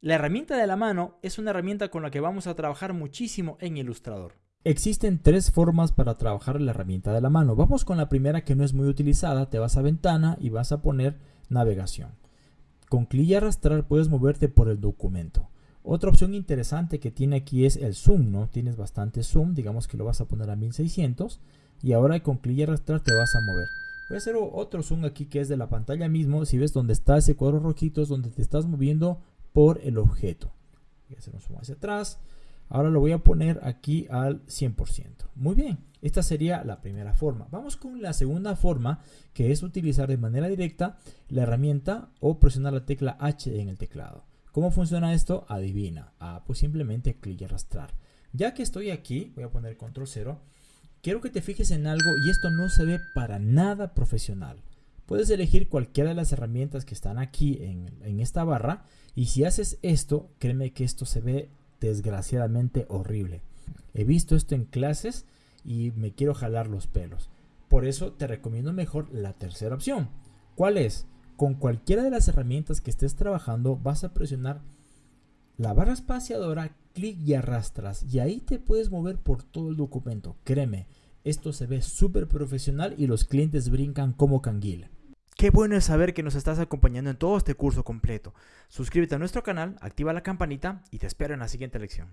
La herramienta de la mano es una herramienta con la que vamos a trabajar muchísimo en Illustrator. Existen tres formas para trabajar la herramienta de la mano. Vamos con la primera que no es muy utilizada. Te vas a ventana y vas a poner navegación. Con clic y arrastrar puedes moverte por el documento. Otra opción interesante que tiene aquí es el zoom, ¿no? Tienes bastante zoom, digamos que lo vas a poner a 1600 y ahora con clic y arrastrar te vas a mover. Voy a hacer otro zoom aquí que es de la pantalla mismo. Si ves donde está ese cuadro rojito es donde te estás moviendo por el objeto. Voy a hacer un zoom hacia atrás. Ahora lo voy a poner aquí al 100%. Muy bien, esta sería la primera forma. Vamos con la segunda forma, que es utilizar de manera directa la herramienta o presionar la tecla H en el teclado. ¿Cómo funciona esto? Adivina. Ah, pues simplemente clic y arrastrar. Ya que estoy aquí, voy a poner control 0. Quiero que te fijes en algo y esto no se ve para nada profesional. Puedes elegir cualquiera de las herramientas que están aquí en, en esta barra y si haces esto, créeme que esto se ve desgraciadamente horrible. He visto esto en clases y me quiero jalar los pelos. Por eso te recomiendo mejor la tercera opción. ¿Cuál es? Con cualquiera de las herramientas que estés trabajando vas a presionar la barra espaciadora, clic y arrastras y ahí te puedes mover por todo el documento. Créeme, esto se ve súper profesional y los clientes brincan como canguila. Qué bueno es saber que nos estás acompañando en todo este curso completo. Suscríbete a nuestro canal, activa la campanita y te espero en la siguiente lección.